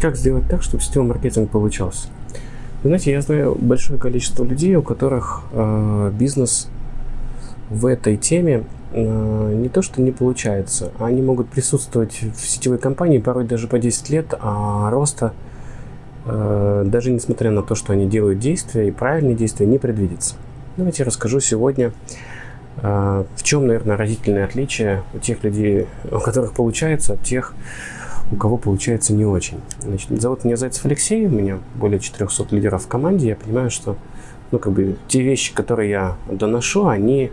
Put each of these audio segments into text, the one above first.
Как сделать так, чтобы сетевой маркетинг получался? Вы знаете, я знаю большое количество людей, у которых э, бизнес в этой теме э, не то что не получается, а они могут присутствовать в сетевой компании порой даже по 10 лет, а роста э, даже несмотря на то, что они делают действия и правильные действия, не предвидится. Давайте расскажу сегодня, э, в чем, наверное, разительное отличие у тех людей, у которых получается, от тех, у кого получается не очень. Значит, зовут меня Зайцев Алексей, у меня более 400 лидеров в команде. Я понимаю, что ну, как бы, те вещи, которые я доношу, они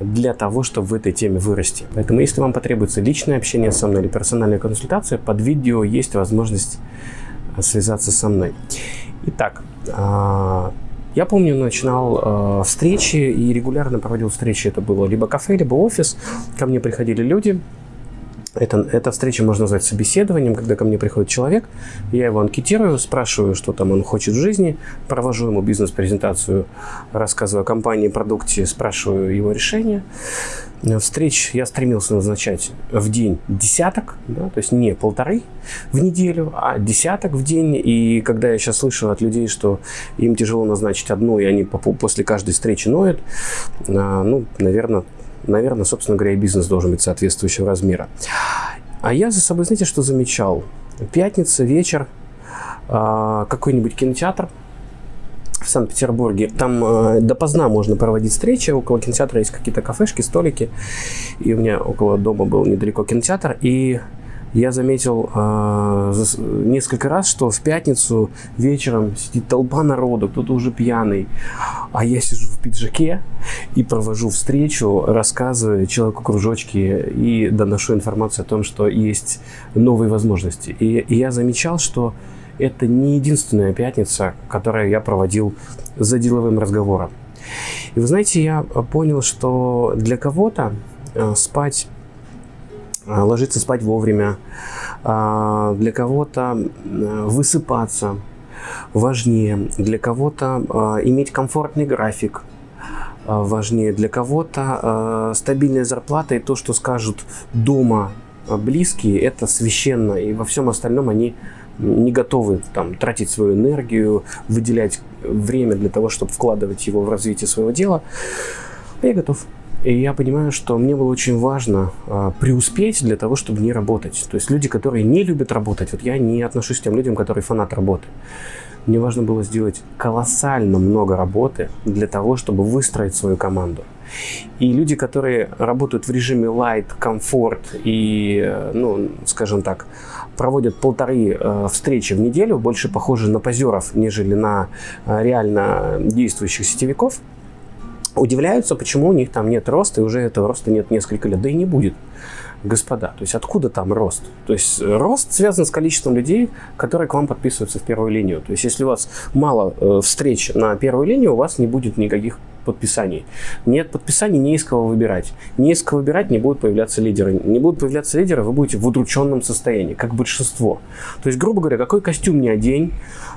для того, чтобы в этой теме вырасти. Поэтому, если вам потребуется личное общение со мной или персональная консультация, под видео есть возможность связаться со мной. Итак, а, я помню, начинал э, встречи и регулярно проводил встречи. Это было либо кафе, либо офис. Ко мне приходили люди, это, эта встреча можно назвать собеседованием, когда ко мне приходит человек, я его анкетирую, спрашиваю, что там он хочет в жизни, провожу ему бизнес-презентацию, рассказываю о компании, продукте, спрашиваю его решение. Встреч я стремился назначать в день десяток, да, то есть не полторы в неделю, а десяток в день. И когда я сейчас слышу от людей, что им тяжело назначить одну, и они после каждой встречи ноют, а, ну, наверное, наверное, собственно говоря, и бизнес должен быть соответствующего размера. А я за собой, знаете, что замечал? Пятница, вечер, а, какой-нибудь кинотеатр в Санкт-Петербурге. Там э, допоздна можно проводить встречи. Около кинотеатра есть какие-то кафешки, столики. И у меня около дома был недалеко кинотеатр. И я заметил э, несколько раз, что в пятницу вечером сидит толпа народу, кто-то уже пьяный, а я сижу в пиджаке и провожу встречу, рассказываю человеку кружочки и доношу информацию о том, что есть новые возможности. И, и я замечал, что это не единственная пятница, которую я проводил за деловым разговором. И вы знаете, я понял, что для кого-то э, спать а, ложиться спать вовремя, а, для кого-то высыпаться важнее, для кого-то а, иметь комфортный график важнее, для кого-то стабильная зарплата и то, что скажут дома близкие, это священно, и во всем остальном они не готовы там, тратить свою энергию, выделять время для того, чтобы вкладывать его в развитие своего дела. Я готов. И я понимаю, что мне было очень важно э, преуспеть для того, чтобы не работать. То есть люди, которые не любят работать, вот я не отношусь к тем людям, которые фанат работы. Мне важно было сделать колоссально много работы для того, чтобы выстроить свою команду. И люди, которые работают в режиме light, комфорт и, э, ну, скажем так, проводят полторы э, встречи в неделю, больше похожи на позеров, нежели на э, реально действующих сетевиков – удивляются, почему у них там нет роста, и уже этого роста нет несколько лет, да и не будет. Господа, то есть откуда там рост? То есть рост связан с количеством людей, которые к вам подписываются в первую линию. То есть если у вас мало э, встреч на первую линию, у вас не будет никаких подписаний. Нет подписаний, не из кого выбирать. Не из кого выбирать, не будут появляться лидеры. Не будут появляться лидеры, вы будете в удрученном состоянии, как большинство. То есть, грубо говоря, какой костюм не одень,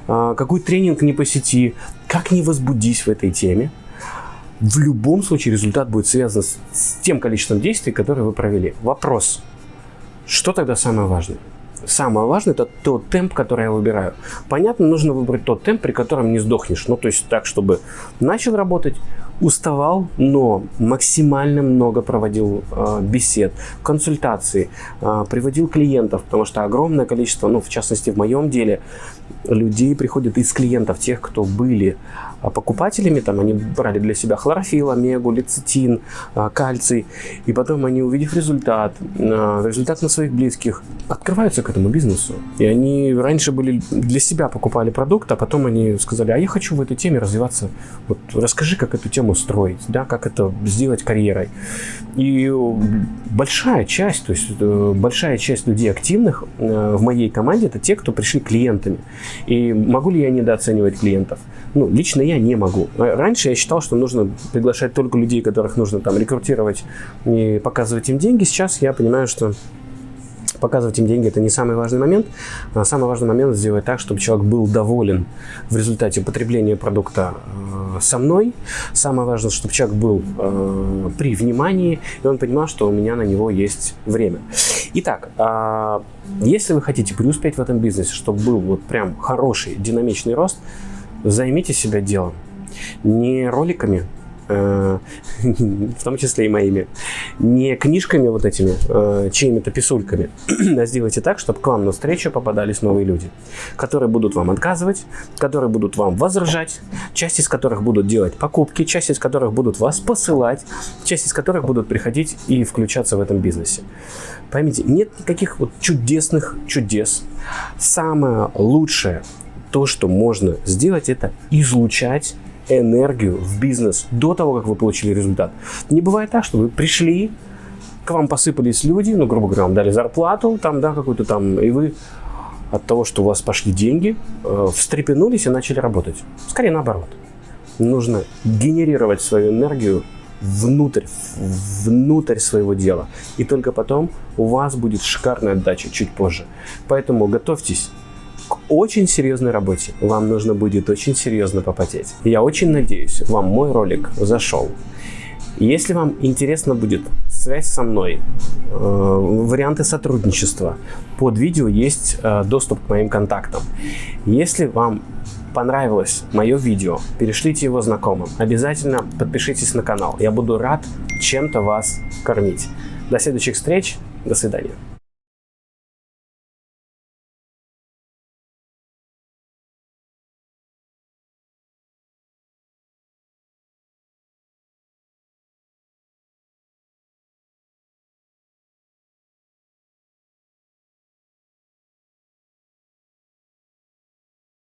э, какой тренинг не посети, как не возбудись в этой теме, в любом случае результат будет связан с, с тем количеством действий, которые вы провели. Вопрос, что тогда самое важное? Самое важное это тот темп, который я выбираю. Понятно, нужно выбрать тот темп, при котором не сдохнешь. Ну, то есть так, чтобы начал работать, уставал, но максимально много проводил э, бесед, консультаций, э, приводил клиентов, потому что огромное количество, ну, в частности, в моем деле, людей приходят из клиентов, тех, кто были а покупателями, там они брали для себя хлорофилл, омегу, лецитин, а, кальций, и потом они, увидев результат, а, результат на своих близких, открываются к этому бизнесу. И они раньше были для себя покупали продукт, а потом они сказали, а я хочу в этой теме развиваться, вот расскажи, как эту тему строить, да, как это сделать карьерой. И большая часть, то есть э, большая часть людей активных э, в моей команде, это те, кто пришли клиентами. И могу ли я недооценивать клиентов? Ну, лично я не могу. Раньше я считал, что нужно приглашать только людей, которых нужно там рекрутировать и показывать им деньги. Сейчас я понимаю, что Показывать им деньги – это не самый важный момент. А самый важный момент – сделать так, чтобы человек был доволен в результате потребления продукта э, со мной. Самое важное, чтобы человек был э, при внимании, и он понимал, что у меня на него есть время. Итак, э, если вы хотите преуспеть в этом бизнесе, чтобы был вот прям хороший динамичный рост, займите себя делом. Не роликами, в том числе и моими, не книжками вот этими, э, чьими-то писульками, а сделайте так, чтобы к вам на встречу попадались новые люди, которые будут вам отказывать, которые будут вам возражать, часть из которых будут делать покупки, часть из которых будут вас посылать, часть из которых будут приходить и включаться в этом бизнесе. Поймите, нет никаких вот чудесных чудес. Самое лучшее, то, что можно сделать, это излучать энергию в бизнес до того, как вы получили результат. Не бывает так, что вы пришли, к вам посыпались люди, ну, грубо говоря, вам дали зарплату, там, да, какую-то там, и вы от того, что у вас пошли деньги, э, встрепенулись и начали работать. Скорее наоборот. Нужно генерировать свою энергию внутрь, внутрь своего дела. И только потом у вас будет шикарная отдача чуть позже. Поэтому готовьтесь к очень серьезной работе. Вам нужно будет очень серьезно попотеть. Я очень надеюсь, вам мой ролик зашел. Если вам интересно будет связь со мной, э, варианты сотрудничества, под видео есть э, доступ к моим контактам. Если вам понравилось мое видео, перешлите его знакомым. Обязательно подпишитесь на канал. Я буду рад чем-то вас кормить. До следующих встреч. До свидания.